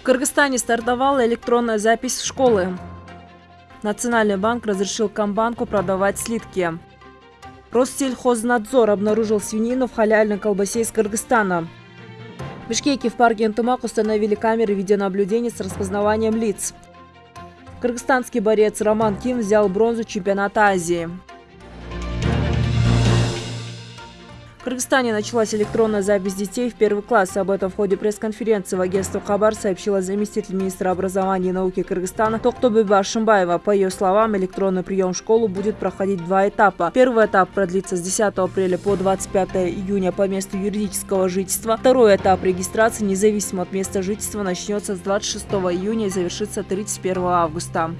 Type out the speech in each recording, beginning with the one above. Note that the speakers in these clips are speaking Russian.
В Кыргызстане стартовала электронная запись в школы. Национальный банк разрешил Комбанку продавать слитки. Россельхознадзор обнаружил свинину в халяльной колбасе из Кыргызстана. В Бишкеке в парке Антымак установили камеры видеонаблюдения с распознаванием лиц. Кыргызстанский борец Роман Ким взял бронзу чемпионата Азии. Кыргызстане началась электронная запись детей в первый класс. Об этом в ходе пресс-конференции в агентстве Хабар сообщила заместитель министра образования и науки Кыргызстана Токтобеба Ашимбаева. По ее словам, электронный прием в школу будет проходить два этапа. Первый этап продлится с 10 апреля по 25 июня по месту юридического жительства. Второй этап регистрации, независимо от места жительства, начнется с 26 июня и завершится 31 августа.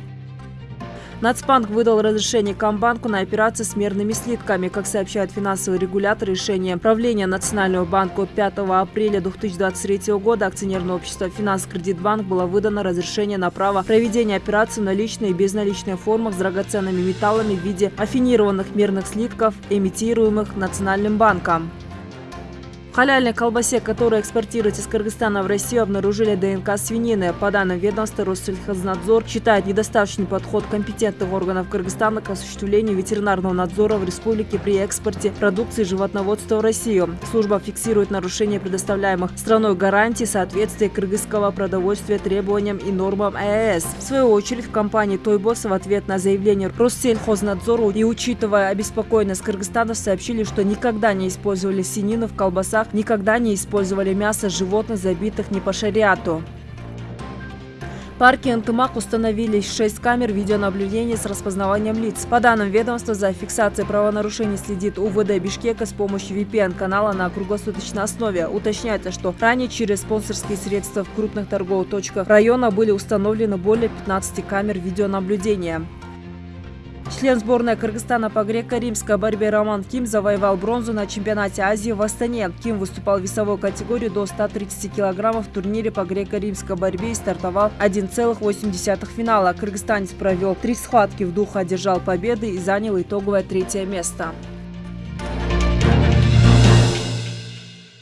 Нацбанк выдал разрешение Комбанку на операции с мерными слитками. Как сообщает финансовый регулятор, решение правления Национального банка от 5 апреля 2023 года акционерное общество «Финанс-Кредитбанк» было выдано разрешение на право проведения операций в наличной и безналичной формах с драгоценными металлами в виде афинированных мерных слитков, эмитируемых Национальным банком халяльной колбасе, которая экспортируется из Кыргызстана в Россию, обнаружили ДНК свинины. По данным ведомства, Россельхознадзор считает недостаточный подход компетентных органов Кыргызстана к осуществлению ветеринарного надзора в республике при экспорте продукции животноводства в Россию. Служба фиксирует нарушение предоставляемых страной гарантий соответствия кыргызского продовольствия требованиям и нормам ЕС. В свою очередь, в компании «Тойбос» в ответ на заявление Россельхознадзору и учитывая обеспокоенность Кыргызстана, сообщили, что никогда не использовали свинину в колбасах никогда не использовали мясо животных, забитых не по шариату. В парке Антымак установили 6 камер видеонаблюдения с распознаванием лиц. По данным ведомства, за фиксацией правонарушений следит УВД Бишкека с помощью VPN-канала на круглосуточной основе. Уточняется, что ранее через спонсорские средства в крупных торговых точках района были установлены более 15 камер видеонаблюдения. Член сборной Кыргызстана по греко-римской борьбе Роман Ким завоевал бронзу на чемпионате Азии в Астане. Ким выступал в весовой категории до 130 килограммов в турнире по греко-римской борьбе и стартовал 1,8 финала. Кыргызстанец провел три схватки в духе, одержал победы и занял итоговое третье место.